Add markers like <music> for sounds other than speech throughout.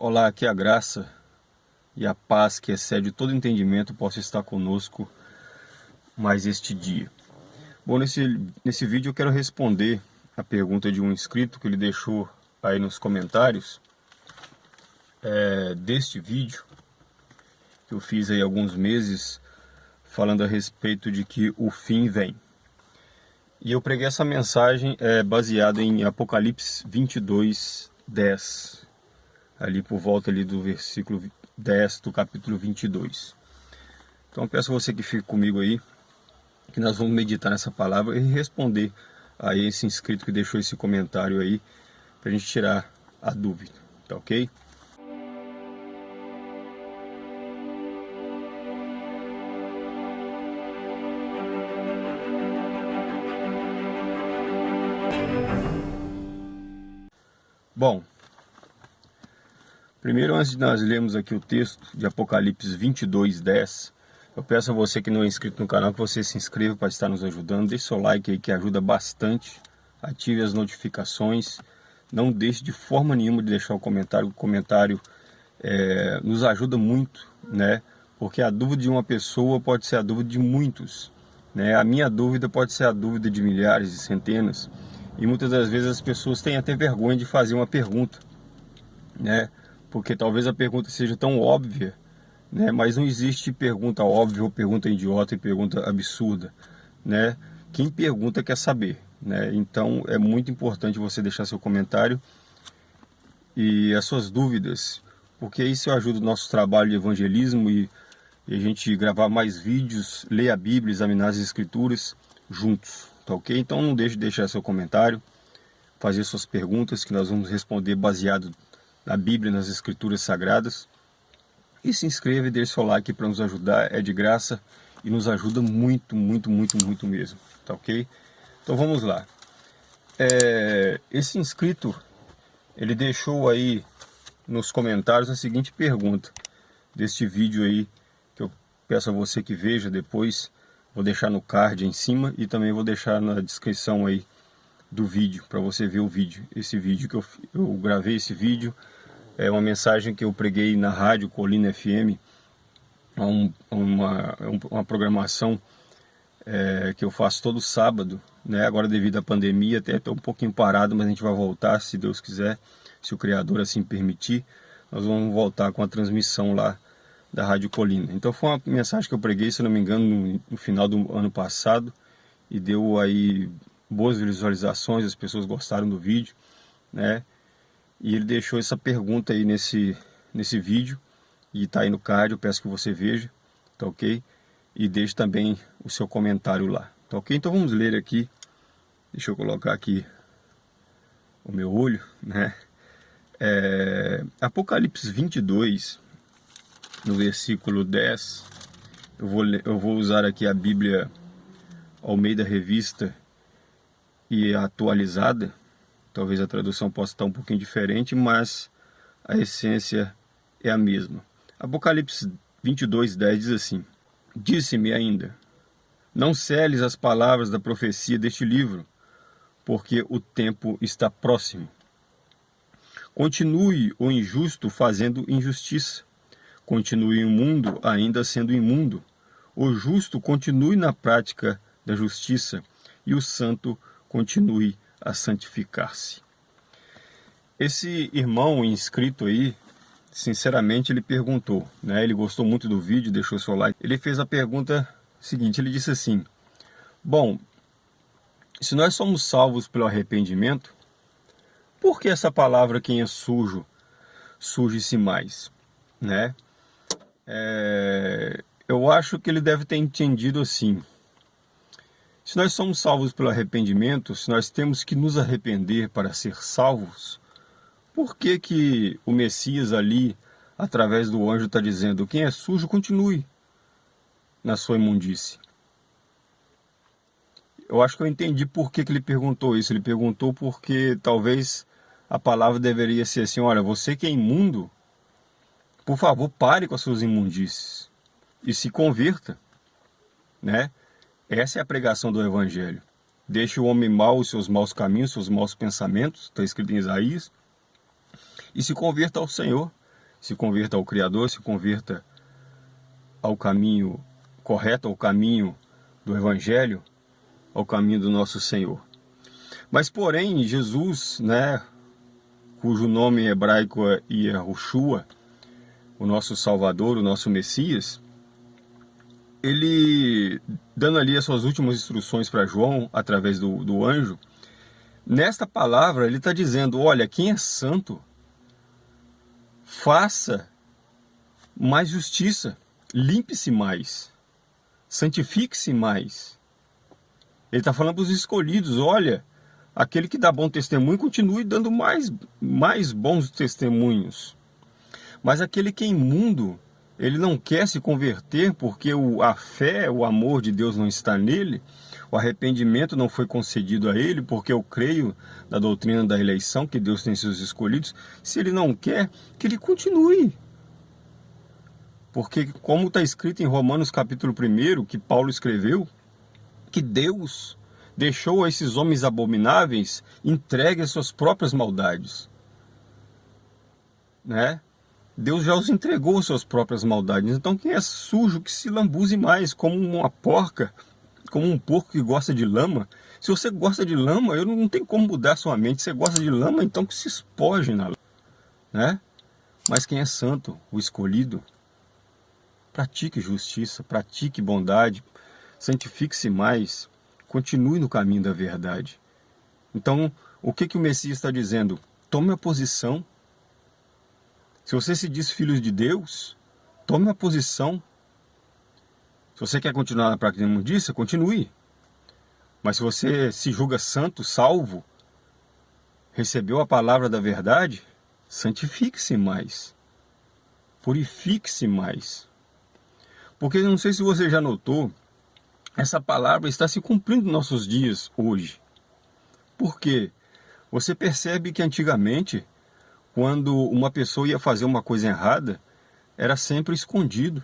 Olá, que a graça e a paz que excede todo entendimento possa estar conosco mais este dia. Bom, nesse, nesse vídeo eu quero responder a pergunta de um inscrito que ele deixou aí nos comentários é, deste vídeo que eu fiz aí alguns meses falando a respeito de que o fim vem. E eu preguei essa mensagem é, baseada em Apocalipse 22, 10 ali por volta ali do versículo 10 do capítulo 22. Então peço a você que fique comigo aí, que nós vamos meditar nessa palavra e responder a esse inscrito que deixou esse comentário aí, para a gente tirar a dúvida, tá ok? Bom, Primeiro, antes de nós lermos aqui o texto de Apocalipse 22, 10, eu peço a você que não é inscrito no canal que você se inscreva para estar nos ajudando. Deixe seu like aí que ajuda bastante. Ative as notificações. Não deixe de forma nenhuma de deixar o comentário. O comentário é, nos ajuda muito, né? Porque a dúvida de uma pessoa pode ser a dúvida de muitos. Né? A minha dúvida pode ser a dúvida de milhares e centenas. E muitas das vezes as pessoas têm até vergonha de fazer uma pergunta. Né? Porque talvez a pergunta seja tão óbvia, né? mas não existe pergunta óbvia ou pergunta idiota e pergunta absurda. Né? Quem pergunta quer saber. Né? Então é muito importante você deixar seu comentário e as suas dúvidas, porque isso ajuda o nosso trabalho de evangelismo e, e a gente gravar mais vídeos, ler a Bíblia, examinar as Escrituras juntos, tá ok? Então não deixe de deixar seu comentário, fazer suas perguntas que nós vamos responder baseado na Bíblia, nas Escrituras Sagradas. E se inscreva e deixe seu like para nos ajudar, é de graça e nos ajuda muito, muito, muito, muito mesmo, tá ok? Então vamos lá. É, esse inscrito, ele deixou aí nos comentários a seguinte pergunta deste vídeo aí, que eu peço a você que veja depois, vou deixar no card em cima e também vou deixar na descrição aí do vídeo, para você ver o vídeo, esse vídeo que eu, eu gravei esse vídeo é uma mensagem que eu preguei na rádio Colina FM, um, uma, uma programação é, que eu faço todo sábado, né? agora devido à pandemia até estou um pouquinho parado, mas a gente vai voltar se Deus quiser, se o Criador assim permitir, nós vamos voltar com a transmissão lá da Rádio Colina. Então foi uma mensagem que eu preguei, se não me engano, no, no final do ano passado, e deu aí boas visualizações, as pessoas gostaram do vídeo, né? E ele deixou essa pergunta aí nesse, nesse vídeo, e está aí no card, eu peço que você veja, tá ok? E deixe também o seu comentário lá, tá ok? Então vamos ler aqui, deixa eu colocar aqui o meu olho, né? É, Apocalipse 22, no versículo 10, eu vou, eu vou usar aqui a Bíblia ao meio da revista e atualizada, Talvez a tradução possa estar um pouquinho diferente, mas a essência é a mesma. Apocalipse 22, 10 diz assim, Disse-me ainda, não celes as palavras da profecia deste livro, porque o tempo está próximo. Continue o injusto fazendo injustiça. Continue o mundo ainda sendo imundo. O justo continue na prática da justiça e o santo continue a santificar-se. Esse irmão inscrito aí, sinceramente, ele perguntou, né? Ele gostou muito do vídeo, deixou seu like. Ele fez a pergunta seguinte, ele disse assim, Bom, se nós somos salvos pelo arrependimento, por que essa palavra quem é sujo, surge-se mais? Né? É, eu acho que ele deve ter entendido assim, se nós somos salvos pelo arrependimento, se nós temos que nos arrepender para ser salvos, por que que o Messias ali, através do anjo, está dizendo, quem é sujo, continue na sua imundície? Eu acho que eu entendi por que, que ele perguntou isso. Ele perguntou porque talvez a palavra deveria ser assim, olha, você que é imundo, por favor, pare com as suas imundícies e se converta, né? Essa é a pregação do Evangelho. Deixe o homem mau os seus maus caminhos, seus maus pensamentos, está escrito em Isaías, e se converta ao Senhor. se converta ao Criador, se converta ao caminho correto, ao caminho do Evangelho, ao caminho do nosso Senhor. Mas, porém, Jesus, né, cujo nome hebraico é Yahushua, o nosso Salvador, o nosso Messias, ele, dando ali as suas últimas instruções para João, através do, do anjo, nesta palavra ele está dizendo, olha, quem é santo, faça mais justiça, limpe-se mais, santifique-se mais. Ele está falando para os escolhidos, olha, aquele que dá bom testemunho continue dando mais, mais bons testemunhos. Mas aquele que é imundo, ele não quer se converter porque o, a fé, o amor de Deus não está nele, o arrependimento não foi concedido a ele, porque eu creio na doutrina da eleição, que Deus tem seus escolhidos. Se ele não quer, que ele continue. Porque, como está escrito em Romanos capítulo 1, que Paulo escreveu, que Deus deixou a esses homens abomináveis entregue às suas próprias maldades. Né? Deus já os entregou suas próprias maldades. Então quem é sujo que se lambuze mais, como uma porca, como um porco que gosta de lama. Se você gosta de lama, eu não tem como mudar sua mente. Se você gosta de lama, então que se espoje na lama. Né? Mas quem é santo, o escolhido, pratique justiça, pratique bondade, santifique-se mais, continue no caminho da verdade. Então, o que, que o Messias está dizendo? Tome a posição. Se você se diz filho de Deus, tome a posição. Se você quer continuar na prática da imundícia, continue. Mas se você se julga santo, salvo, recebeu a palavra da verdade, santifique-se mais. Purifique-se mais. Porque não sei se você já notou, essa palavra está se cumprindo nos nossos dias hoje. Por quê? Você percebe que antigamente, quando uma pessoa ia fazer uma coisa errada, era sempre escondido.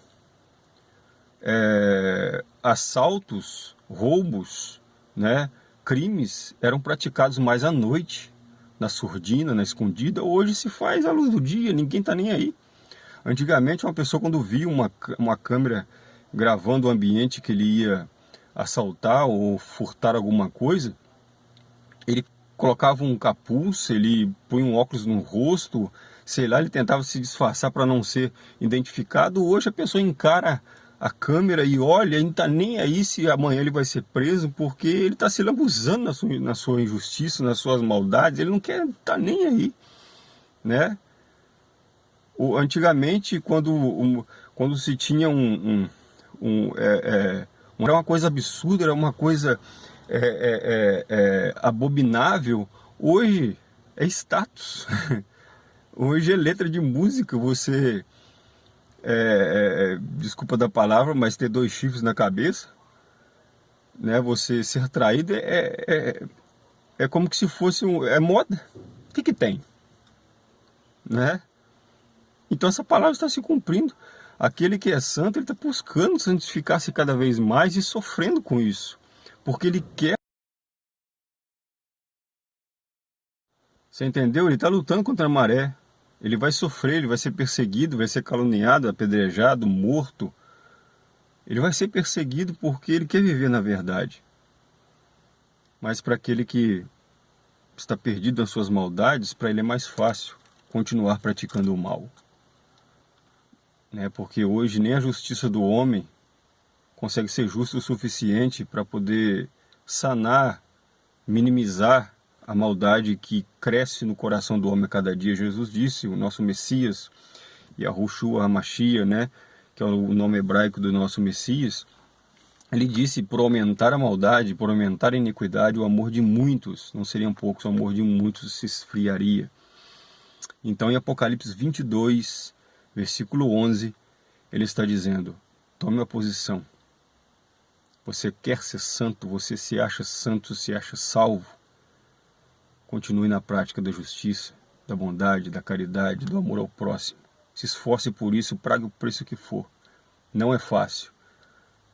É, assaltos, roubos, né, crimes eram praticados mais à noite, na surdina, na escondida. Hoje se faz à luz do dia, ninguém está nem aí. Antigamente, uma pessoa quando via uma, uma câmera gravando o ambiente que ele ia assaltar ou furtar alguma coisa, ele colocava um capuz, ele punha um óculos no rosto, sei lá, ele tentava se disfarçar para não ser identificado. Hoje a pessoa encara a câmera e olha, e não está nem aí se amanhã ele vai ser preso, porque ele está se lambuzando na sua, na sua injustiça, nas suas maldades, ele não quer estar tá nem aí, né? O, antigamente, quando, um, quando se tinha um, um, um é, é, era uma coisa absurda, era uma coisa é, é, é, é abominável. Hoje é status. <laughs> Hoje é letra de música, você... É, desculpa da palavra, mas ter dois chifres na cabeça, né? Você ser traído é, é, é como que se fosse um, é moda. O que que tem? Né? Então essa palavra está se cumprindo. Aquele que é santo, ele está buscando santificar-se cada vez mais e sofrendo com isso. Porque ele quer... Você entendeu? Ele está lutando contra a maré. Ele vai sofrer, ele vai ser perseguido, vai ser caluniado, apedrejado, morto. Ele vai ser perseguido porque ele quer viver na verdade. Mas para aquele que está perdido nas suas maldades, para ele é mais fácil continuar praticando o mal né? porque hoje nem a justiça do homem consegue ser justa o suficiente para poder sanar, minimizar a maldade que cresce no coração do homem a cada dia. Jesus disse, o nosso Messias, Yahushua HaMashiach, né? que é o nome hebraico do nosso Messias, ele disse, por aumentar a maldade, por aumentar a iniquidade, o amor de muitos, não seriam poucos, o amor de muitos se esfriaria. Então em Apocalipse 22, versículo 11, ele está dizendo, tome a posição. Você quer ser santo, você se acha santo, se acha salvo. Continue na prática da justiça, da bondade, da caridade, do amor ao próximo. Se esforce por isso, prague o preço que for. Não é fácil.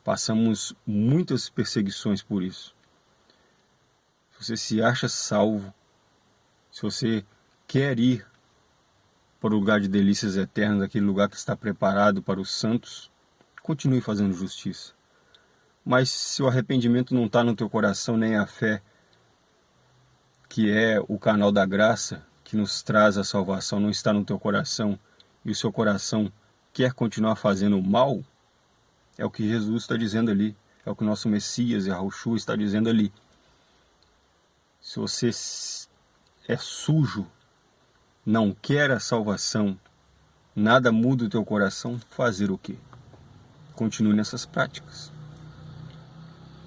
Passamos muitas perseguições por isso. Se você se acha salvo, se você quer ir para o lugar de delícias eternas, aquele lugar que está preparado para os santos, continue fazendo justiça. Mas se o arrependimento não está no teu coração, nem a fé, que é o canal da graça, que nos traz a salvação, não está no teu coração, e o seu coração quer continuar fazendo mal, é o que Jesus está dizendo ali, é o que nosso Messias e está dizendo ali. Se você é sujo, não quer a salvação, nada muda o teu coração, fazer o quê? Continue nessas práticas.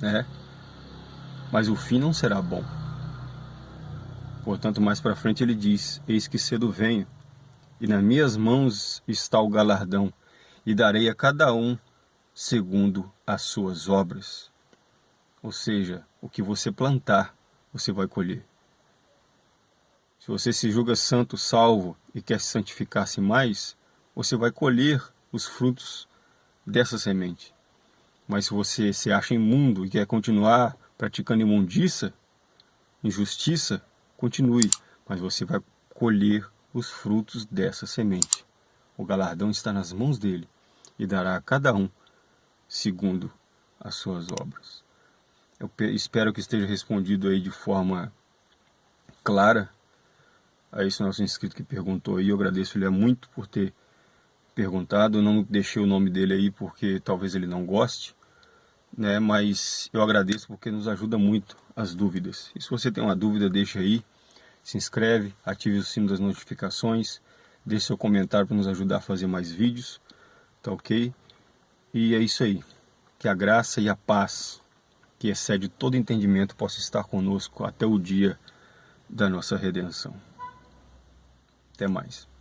Né? Mas o fim não será bom. Portanto, mais para frente ele diz: Eis que cedo venho, e nas minhas mãos está o galardão, e darei a cada um segundo as suas obras. Ou seja, o que você plantar, você vai colher. Se você se julga santo, salvo e quer se santificar-se mais, você vai colher os frutos dessa semente. Mas se você se acha imundo e quer continuar praticando imundícia, injustiça, continue, mas você vai colher os frutos dessa semente. O galardão está nas mãos dele e dará a cada um segundo as suas obras. Eu espero que esteja respondido aí de forma clara a esse nosso inscrito que perguntou aí. Eu agradeço ele muito por ter perguntado. Eu não deixei o nome dele aí porque talvez ele não goste, né? Mas eu agradeço porque nos ajuda muito as dúvidas. E se você tem uma dúvida, deixa aí, se inscreve, ative o sino das notificações, deixe seu comentário para nos ajudar a fazer mais vídeos, tá ok? E é isso aí. Que a graça e a paz, que excede todo entendimento, possa estar conosco até o dia da nossa redenção. Até mais.